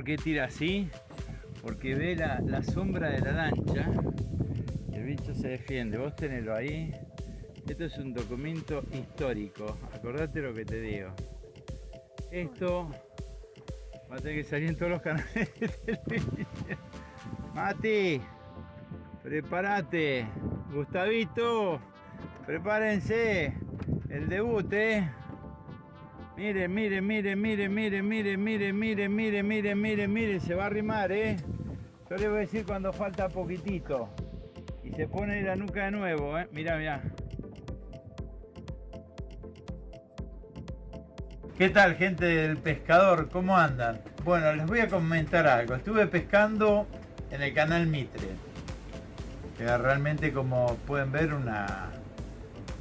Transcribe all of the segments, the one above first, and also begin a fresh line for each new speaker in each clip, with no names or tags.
¿Por qué tira así? Porque ve la, sombra de la lancha. El bicho se defiende. Vos tenelo ahí. Esto es un documento histórico. Acordate lo que te digo. Esto va a tener que salir en todos los canales. Mati, prepárate. Gustavito, prepárense. El debut, eh. Miren, miren, miren, miren, miren, miren, miren, miren, miren, miren, miren, miren, se va a arrimar, eh. Yo les voy a decir cuando falta poquitito. Y se pone la nuca de nuevo, eh. Mirá, mirá. ¿Qué tal gente del pescador? ¿Cómo andan? Bueno, les voy a comentar algo. Estuve pescando en el canal Mitre. Que realmente como pueden ver una,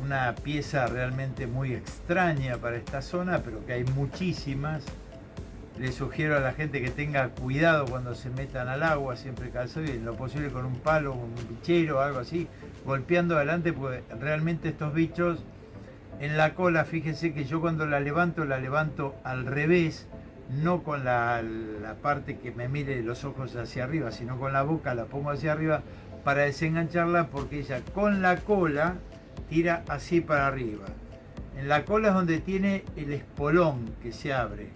una pieza realmente muy extraña para esta zona, pero que hay muchísimas. Les sugiero a la gente que tenga cuidado cuando se metan al agua, siempre calzado y lo posible con un palo, un bichero algo así, golpeando adelante, porque realmente estos bichos en la cola, fíjense que yo cuando la levanto, la levanto al revés, no con la, parte que me mire los ojos hacia arriba, sino con la boca la pongo hacia arriba para desengancharla porque ella con la cola tira así para arriba. En la cola es donde tiene el espolón que se abre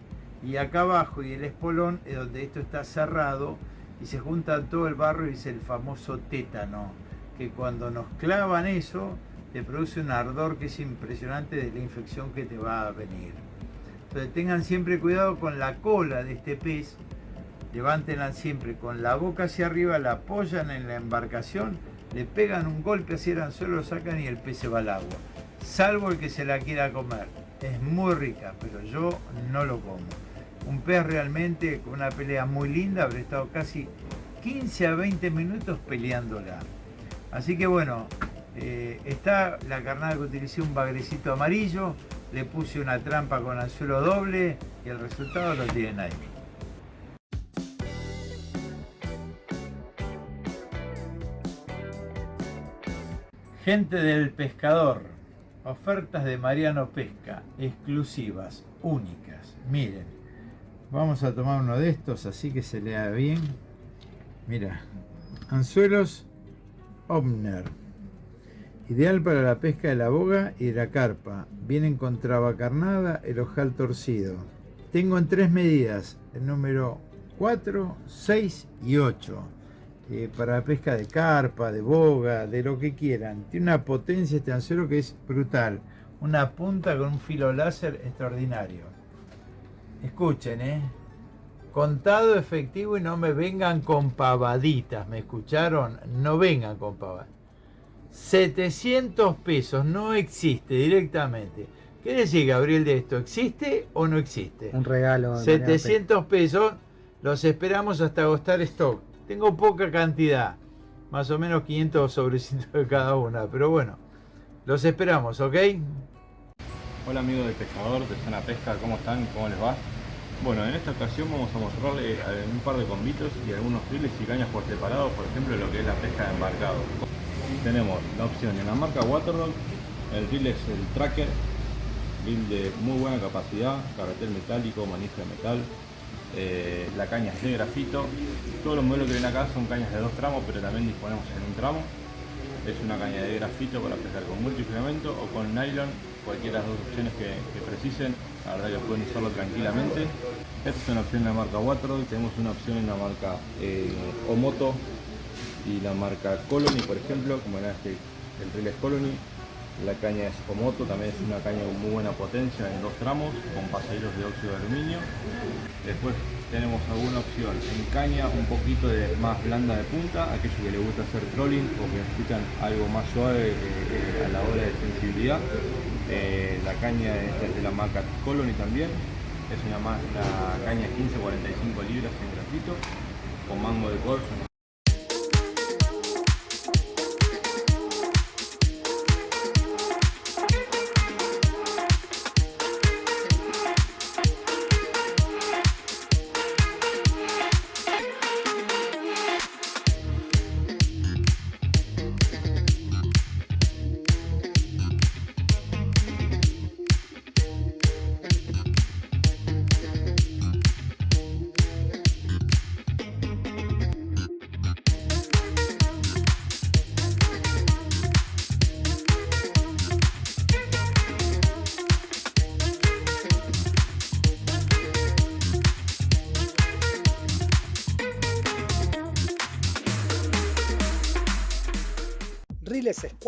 y acá abajo y el espolón es donde esto está cerrado y se juntan todo el barro y es el famoso tétano que cuando nos clavan eso te produce un ardor que es impresionante de la infección que te va a venir. Entonces tengan siempre cuidado con la cola de este pez, levántenla siempre con la boca hacia arriba, la apoyan en la embarcación, le pegan un golpe hacia el anzuelo, lo sacan y el pez se va al agua. Salvo el que se la quiera comer. Es muy rica, pero yo no lo como. Un pez realmente con una pelea muy linda, habré estado casi 15 a 20 minutos peleándola. Así que bueno, eh, está la carnada que utilicé un bagrecito amarillo, le puse una trampa con anzuelo doble y el resultado lo tienen ahí. Gente del pescador, ofertas de Mariano Pesca, exclusivas, únicas. Miren, vamos a tomar uno de estos así que se lea bien. Mira, anzuelos Omner Ideal para la pesca de la boga y de la carpa. Vienen con traba carnada, el ojal torcido. Tengo en tres medidas, el número 4, 6 y 8. Eh, para la pesca de carpa, de boga, de lo que quieran. Tiene una potencia este anzuelo que es brutal. Una punta con un filo láser extraordinario. Escuchen, ¿eh? Contado efectivo y no me vengan con pavaditas, ¿me escucharon? No vengan con pavaditas. 700 pesos, no existe directamente. ¿Qué decir, Gabriel, de esto? ¿Existe o no existe?
Un regalo.
700 pesos, los esperamos hasta agostar stock. Tengo poca cantidad, más o menos 500 sobrecitos de cada una, pero bueno, los esperamos, ¿ok?
Hola amigos de pescador de Zona Pesca, ¿cómo están? ¿Cómo les va? Bueno, en esta ocasión vamos a mostrarles un par de combitos y algunos files y cañas por separado, por ejemplo lo que es la pesca de embarcado tenemos la opción en la marca Waterdog, el reel es el Tracker, reel de muy buena capacidad, carretel metálico, manija de metal, eh, la caña es de grafito, todos los modelos que ven acá son cañas de dos tramos, pero también disponemos en un tramo, es una caña de grafito para pescar con multifilamento o con nylon, cualquiera de las dos opciones que, precisen, la verdad que pueden usarlo tranquilamente. Esta es una opción en la marca Waterdog, tenemos una opción en la marca eh, Omoto y la marca Colony, por ejemplo, como era este, el reel es Colony. La caña es Omoto, también es una caña con muy buena potencia en dos tramos, con pasajeros de óxido de aluminio. Después tenemos alguna opción en caña un poquito de más blanda de punta, aquellos que les gusta hacer trolling o que necesitan algo más suave eh, eh, a la hora de sensibilidad. Eh, la caña es de la marca Colony también, es una, más, una caña 15-45 libras en grafito, con mango de corcho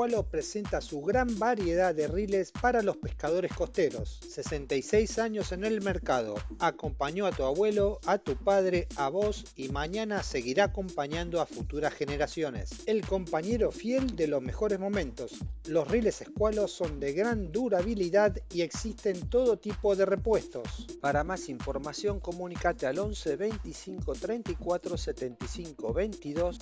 Presenta su gran variedad de riles para los pescadores costeros. 66 años en el mercado. Acompañó a tu abuelo, a tu padre, a vos y mañana seguirá acompañando a futuras generaciones. El compañero fiel de los mejores momentos. Los riles Escualo son de gran durabilidad y existen todo tipo de repuestos. Para más información comunícate al 11 25 34 75 22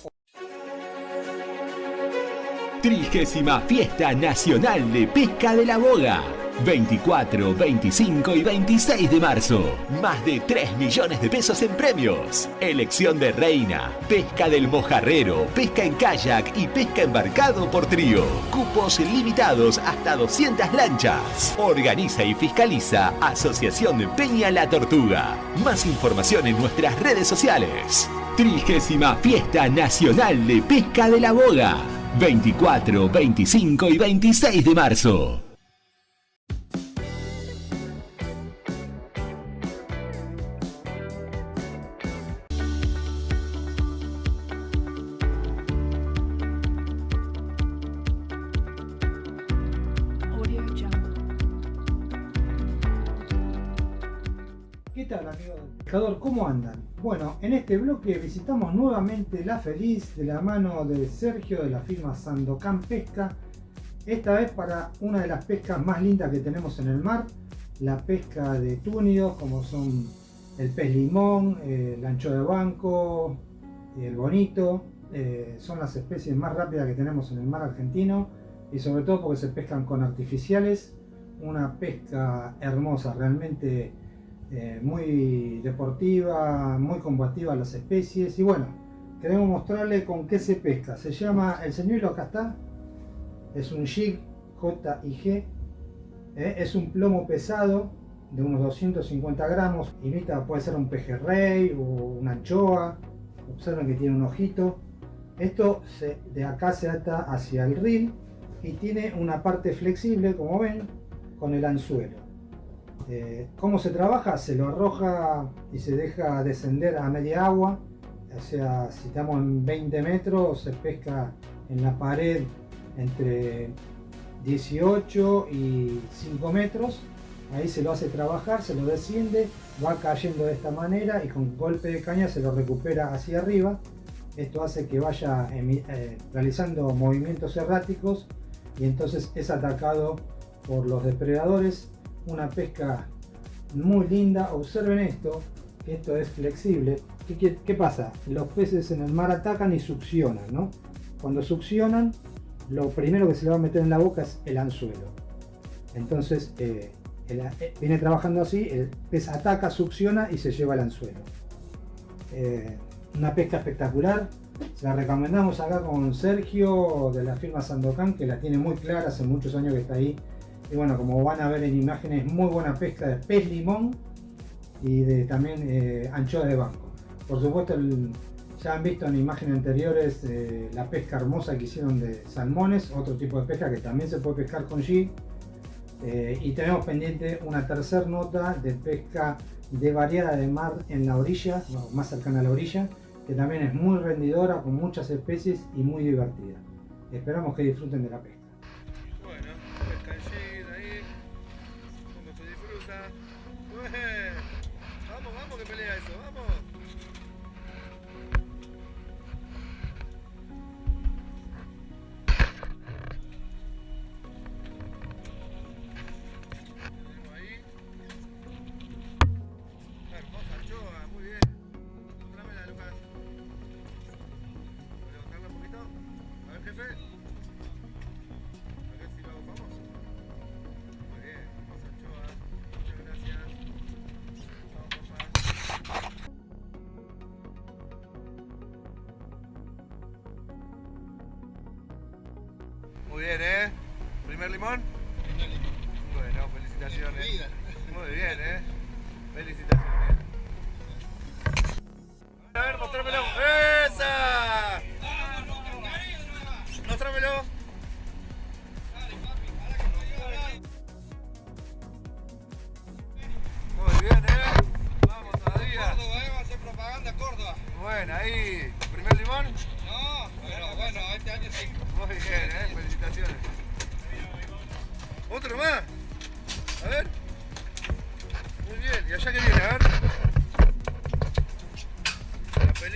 Trigésima Fiesta Nacional de Pesca de la Boga. 24, 25 y 26 de marzo. Más de 3 millones de pesos en premios. Elección de reina, pesca del mojarrero, pesca en kayak y pesca embarcado por trío. Cupos limitados hasta 200 lanchas. Organiza y fiscaliza Asociación Peña La Tortuga. Más información en nuestras redes sociales. Trigésima Fiesta Nacional de Pesca de la Boga. 24, 25 y 26 de marzo.
¿Cómo andan? Bueno, en este bloque visitamos nuevamente La Feliz de la mano de Sergio de la firma Sandocan Pesca. Esta vez para una de las pescas más lindas que tenemos en el mar, la pesca de túnidos como son el pez limón, eh, el ancho de banco, el bonito. eh, son las especies más rápidas que tenemos en el mar argentino y sobre todo porque se pescan con artificiales. Una pesca hermosa, realmente eh, muy deportiva, muy combativa las especies y bueno, queremos mostrarle con qué se pesca. Se llama el señuelo, acá está, es un jig J-I-G, eh, es un plomo pesado de unos 250 gramos, imita, puede ser un pejerrey o una anchoa, observen que tiene un ojito. Esto de acá se ata hacia el reel y tiene una parte flexible, como ven, con el anzuelo. Eh, ¿Cómo se trabaja? Se lo arroja y se deja descender a media agua. O sea, si estamos en 20 metros, se pesca en la pared entre 18 y 5 metros. Ahí se lo hace trabajar, se lo desciende, va cayendo de esta manera y con golpe de caña se lo recupera hacia arriba. Esto hace que vaya eh, realizando movimientos erráticos y entonces es atacado por los depredadores una pesca muy linda. Observen esto, esto es flexible. ¿Qué, qué, pasa? Los peces en el mar atacan y succionan, ¿no? Cuando succionan, lo primero que se le va a meter en la boca es el anzuelo. Entonces, eh, eh, viene trabajando así, el pez ataca, succiona y se lleva el anzuelo. Eh, una pesca espectacular. Se la recomendamos acá con Sergio de la firma Sandocan, que la tiene muy clara, hace muchos años que está ahí y bueno, como van a ver en imágenes, muy buena pesca de pez limón y de también eh, de banco. Por supuesto, ya han visto en imágenes anteriores eh, la pesca hermosa que hicieron de salmones, otro tipo de pesca que también se puede pescar con G. Eh, y tenemos pendiente una tercera nota de pesca de variada de mar en la orilla, más cercana a la orilla, que también es muy rendidora, con muchas especies y muy divertida. Esperamos que disfruten de la pesca.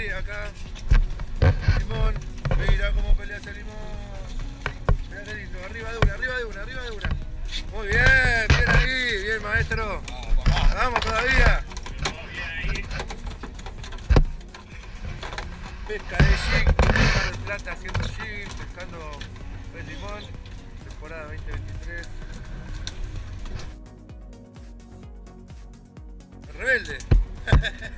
Acá. Limón. Mira cómo pelea ese limón. Mira qué lindo. Arriba de una, arriba de una, arriba de una. Muy bien, bien ahí, bien maestro. Vamos todavía. Pesca de jig, pesca plata haciendo jig, pescando pez limón, temporada 2023. El rebelde.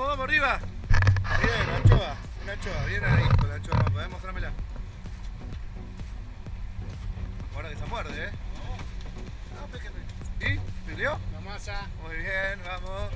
Vamos, vamos, arriba. Bien, anchoa, una anchoa, bien ahí con la anchoa, vamos, mostrámela. Ahora que se muerde, ¿eh? ¿Y? ¿Peleó?
La masa.
Muy bien, vamos.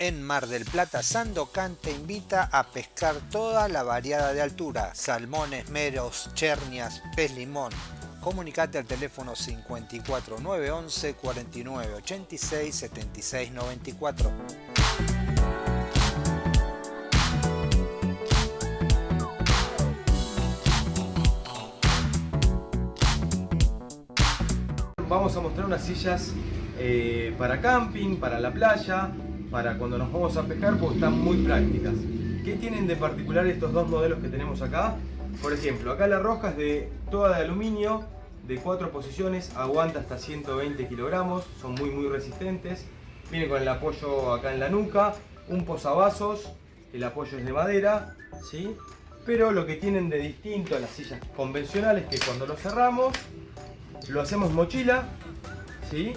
En Mar del Plata, Sandocan te invita a pescar toda la variada de altura, salmones, meros, chernias, pez limón. Comunicate al teléfono 54 911 49 86 76 94.
Vamos a mostrar unas sillas eh, para camping, para la playa, para cuando nos vamos a pescar, porque están muy prácticas. ¿Qué tienen de particular estos dos modelos que tenemos acá? Por ejemplo, acá la roja es de toda de aluminio, de cuatro posiciones, aguanta hasta 120 kilogramos, son muy muy resistentes. Viene con el apoyo acá en la nuca, un posavasos, el apoyo es de madera, ¿sí? Pero lo que tienen de distinto a las sillas convencionales es que cuando lo cerramos, lo hacemos mochila, ¿sí?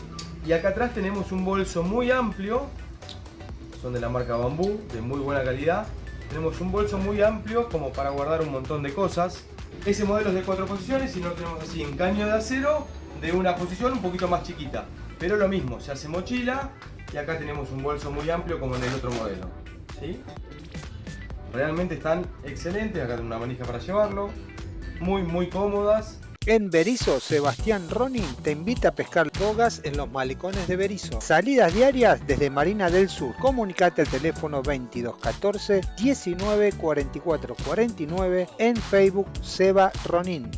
Y acá atrás tenemos un bolso muy amplio, son de la marca Bambú, de muy buena calidad. Tenemos un bolso muy amplio como para guardar un montón de cosas. Ese modelo es de cuatro posiciones y lo tenemos así en caño de acero de una posición un poquito más chiquita. Pero lo mismo, se hace mochila y acá tenemos un bolso muy amplio como en el otro modelo. ¿sí? Realmente están excelentes, acá tengo una manija para llevarlo. Muy muy cómodas,
En Berizo, Sebastián Ronin te invita a pescar bogas en los malecones de Berizo. Salidas diarias desde Marina del Sur. Comunicate al teléfono 2214 19 44 49 en Facebook Seba Ronin.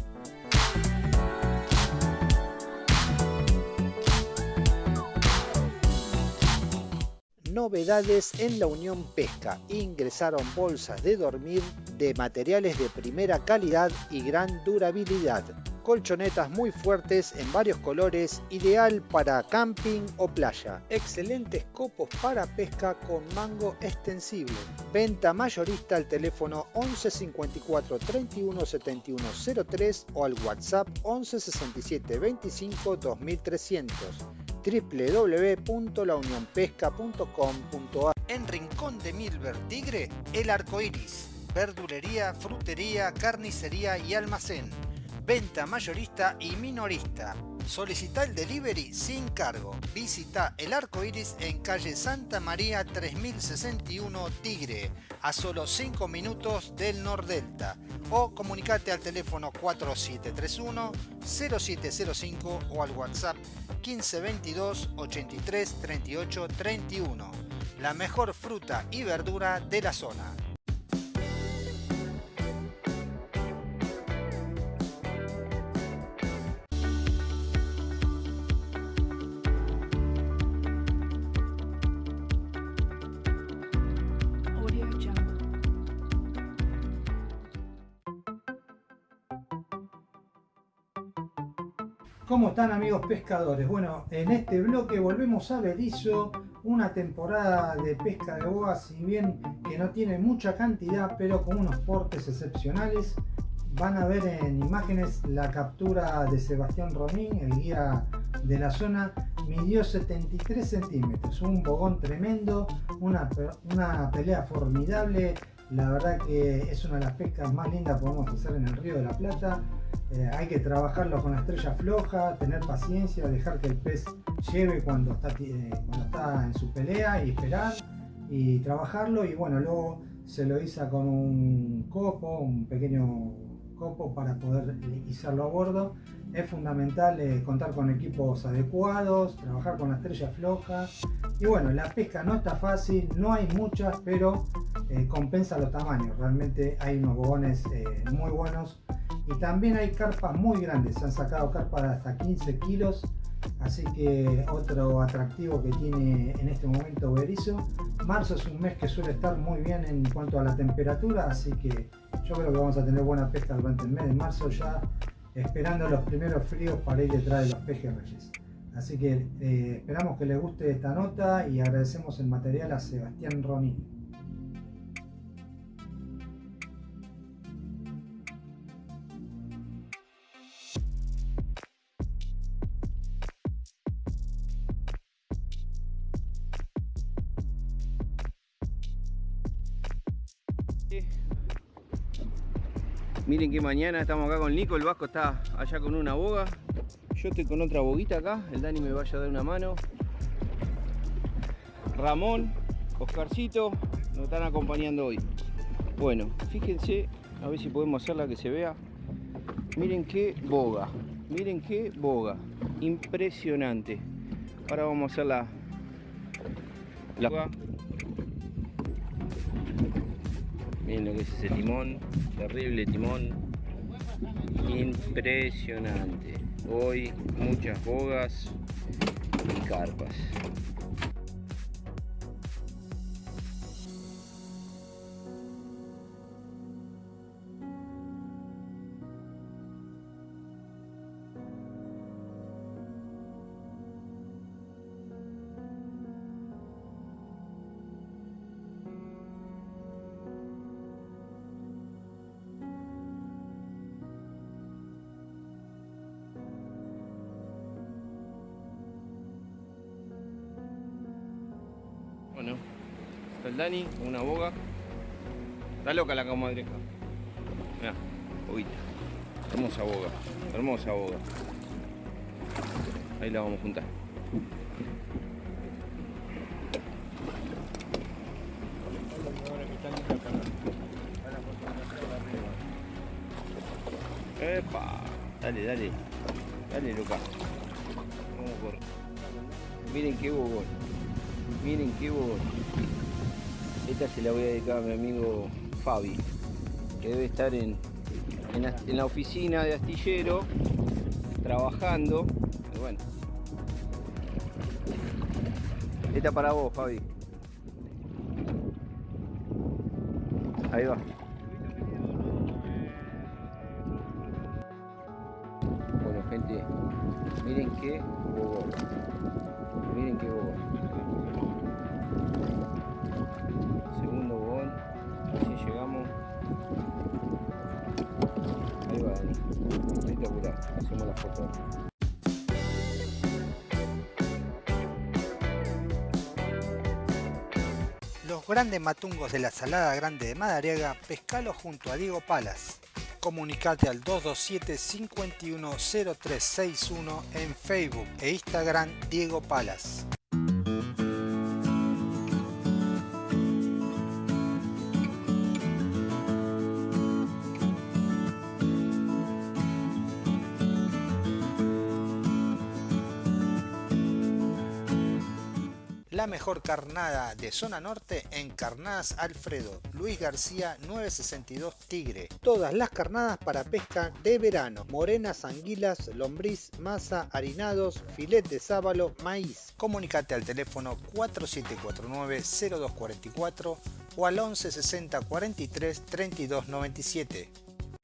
Novedades en la Unión Pesca. Ingresaron bolsas de dormir de materiales de primera calidad y gran durabilidad. Colchonetas muy fuertes en varios colores, ideal para camping o playa. Excelentes copos para pesca con mango extensible. Venta mayorista al teléfono 11 54 31 71 03 o al WhatsApp 11 67 25 2300 www.launionpesca.com.ar En Rincón de Milver Tigre, El Arco Iris, verdulería, frutería, carnicería y almacén. Venta mayorista y minorista. Solicita el delivery sin cargo. Visita El Arco Iris en calle Santa María 3061 Tigre, a solo 5 minutos del Nordelta. O comunicate al teléfono 4731 0705 o al WhatsApp 1522 83 38 31. La mejor fruta y verdura de la zona. ¿Cómo están amigos pescadores? Bueno, en este bloque volvemos a Berizo, una temporada de pesca de boga, si bien que no tiene mucha cantidad, pero con unos portes excepcionales. Van a ver en imágenes la captura de Sebastián Romín, el guía de la zona, midió 73 centímetros, un bogón tremendo, una pelea formidable, la verdad que es una de las pescas más lindas que podemos hacer en el Río de la Plata. Eh, hay que trabajarlo con la estrella floja, tener paciencia, dejar que el pez lleve cuando está, eh, cuando está en su pelea y esperar y trabajarlo y bueno, luego se lo iza con un copo, un pequeño copo para poder izarlo a bordo. Es fundamental eh, contar con equipos adecuados, trabajar con la estrella floja y bueno, la pesca no está fácil, no hay muchas, pero compensa los tamaños. Realmente hay unos bobones muy buenos y también hay carpas muy grandes, se han sacado carpas de hasta 15 kilos, así que otro atractivo que tiene en este momento Berizo. Marzo es un mes que suele estar muy bien en cuanto a la temperatura, así que yo creo que vamos a tener buena pesca durante el mes de marzo ya esperando los primeros fríos para ir detrás de los pejes reyes. Así que eh, esperamos que les guste esta nota y agradecemos el material a Sebastián Ronin.
Miren que mañana estamos acá con Nico, el Vasco está allá con una boga. Yo estoy con otra boguita acá, el Dani me vaya a dar una mano. Ramón, Oscarcito, nos están acompañando hoy. Bueno, fíjense, a ver si podemos hacerla que se vea. Miren qué boga, miren qué boga, impresionante. Ahora vamos a hacer la, la. Miren lo que es ese timón, terrible timón. Impresionante. Hoy muchas bogas y carpas. Está el Dani una boga. Está loca la comadreja. Mira, boguita. Hermosa boga, hermosa boga. Ahí la vamos a juntar. Epa, dale, dale, dale loca. Vamos por. Miren qué bogón. Miren qué bonito. Esta se la voy a dedicar a mi amigo Fabi, que debe estar en, en, la, oficina de astillero, trabajando. bueno. Esta para vos, Fabi. Ahí va. Bueno, gente, miren qué bobo. Miren qué bobo.
Los grandes matungos de la Salada Grande de Madariaga, pescalo junto a Diego Palas. Comunicate al 227 510361 en Facebook e Instagram Diego Palas. La mejor carnada de zona norte en Carnadas Alfredo, Luis García 962 Tigre. Todas las carnadas para pesca de verano, morenas, anguilas, lombriz, masa, harinados, filet de sábalo, maíz. Comunicate al teléfono 4749-0244 o al 1160 43 32 97.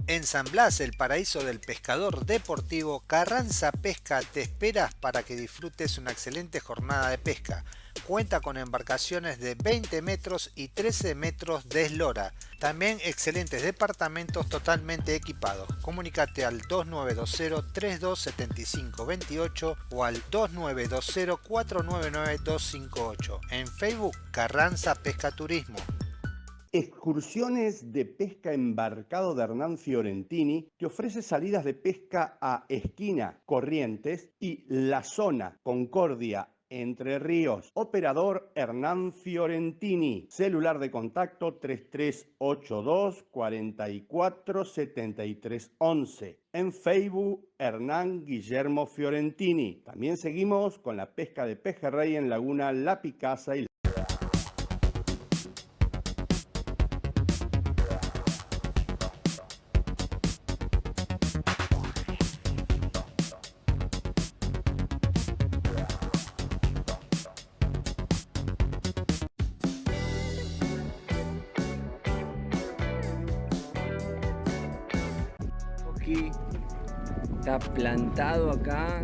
En San Blas, el paraíso del pescador deportivo, Carranza Pesca te espera para que disfrutes una excelente jornada de pesca. Cuenta con embarcaciones de 20 metros y 13 metros de eslora. También excelentes departamentos totalmente equipados. Comunícate al 2920-327528 o al 2920-499258. En Facebook, Carranza Pesca Turismo.
Excursiones de pesca embarcado de Hernán Fiorentini te ofrece salidas de pesca a Esquina, Corrientes y La Zona, Concordia, Entre Ríos. Operador Hernán Fiorentini. Celular de contacto 3382 44 73 11. En Facebook, Hernán Guillermo Fiorentini. También seguimos con la pesca de pejerrey en Laguna La Picasa y
Está plantado acá.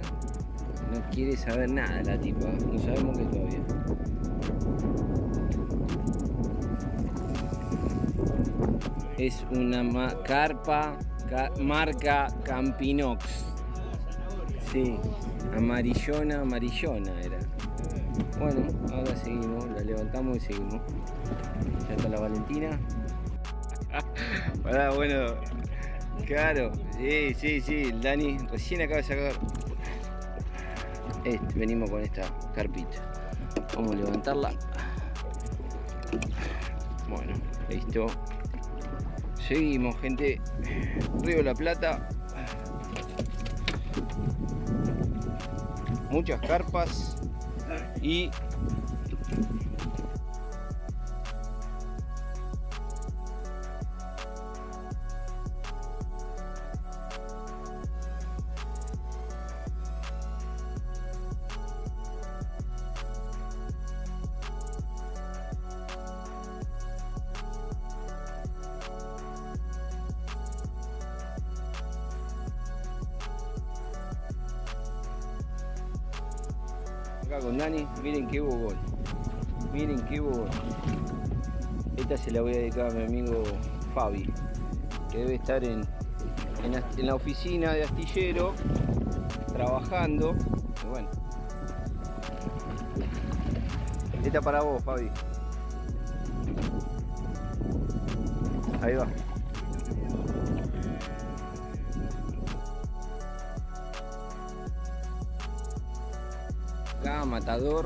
No quiere saber nada la tipa. No sabemos qué todavía. Es una ma- carpa ca- marca Campinox. Sí, amarillona, amarillona era. Bueno, ahora seguimos, la levantamos y seguimos. Ya está la Valentina. Bueno, Claro, sí, sí, sí, el Dani recién acaba de sacar. Este, venimos con esta carpita. Vamos a levantarla. Bueno, listo. Seguimos, gente. Río de la Plata. Muchas carpas y se la voy a dedicar a mi amigo Fabi, que debe estar en, en, la- oficina de astillero, trabajando. Y bueno. Esta para vos, Fabi. Ahí va. Acá, matador.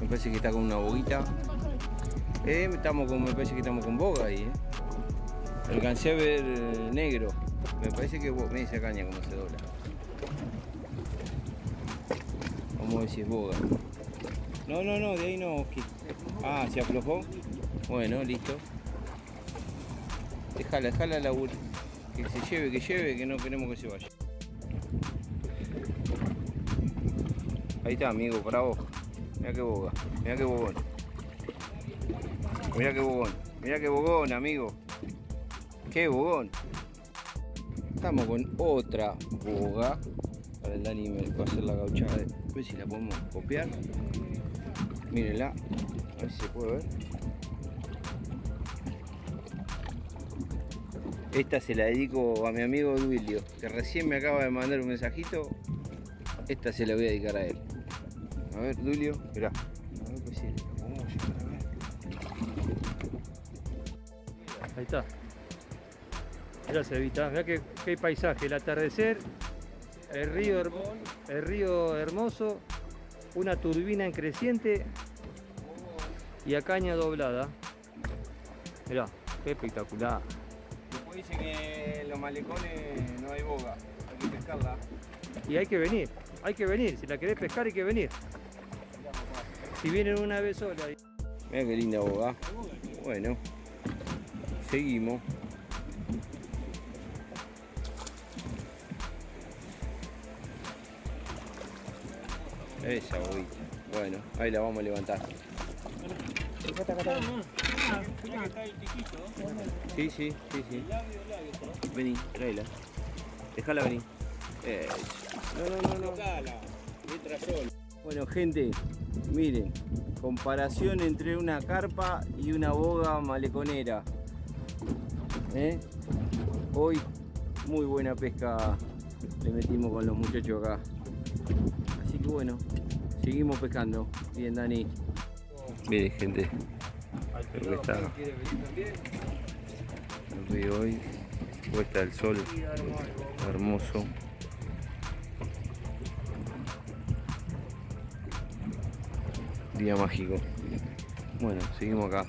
Me parece que está con una boguita. Eh, estamos con, me parece que estamos con boga ahí, eh. Alcancé a ver eh, negro. Me parece que me dice caña como se dobla. Vamos a ver si es boga. No, no, no, de ahí no. Ah, se aflojó. Bueno, listo. Déjala, déjala la bur- Que se lleve, que lleve, que no queremos que se vaya. Ahí está, amigo, para vos. Mira qué boga, mira qué bogón. Mira qué bogón, mira qué bogón, amigo. Qué bogón. Estamos con otra boga. Para el Dani me va a hacer la gauchada. A ver si la podemos copiar. Mírenla. A ver si se puede ver. Esta se la dedico a mi amigo Duilio, que recién me acaba de mandar un mensajito. Esta se la voy a dedicar a él. A ver, Dulio, mirá.
Está. Mirá Cevita, mirá qué, qué paisaje, el atardecer, el río, hermo- el río hermoso, una turbina en creciente y a caña doblada. Mirá, qué espectacular.
Después dice que en los malecones no hay boga, hay que pescarla.
Y hay que venir, hay que venir, si la querés pescar hay que venir. Si vienen una vez sola.
Mira qué linda boga. Bueno, seguimos. Esa boguita. Bueno, ahí la vamos a levantar. Sí, sí, sí, sí. Vení, tráela. Dejala venir. Eh, no, no, no, no. Bueno, gente, miren. Comparación entre una carpa y una boga maleconera. ¿Eh? Hoy, muy buena pesca le metimos con los muchachos acá. Así que bueno, seguimos pescando. Bien, Dani. Miren, gente. Creo que está el río hoy. Puesta el sol. Hermoso. Día mágico. Bueno, seguimos acá.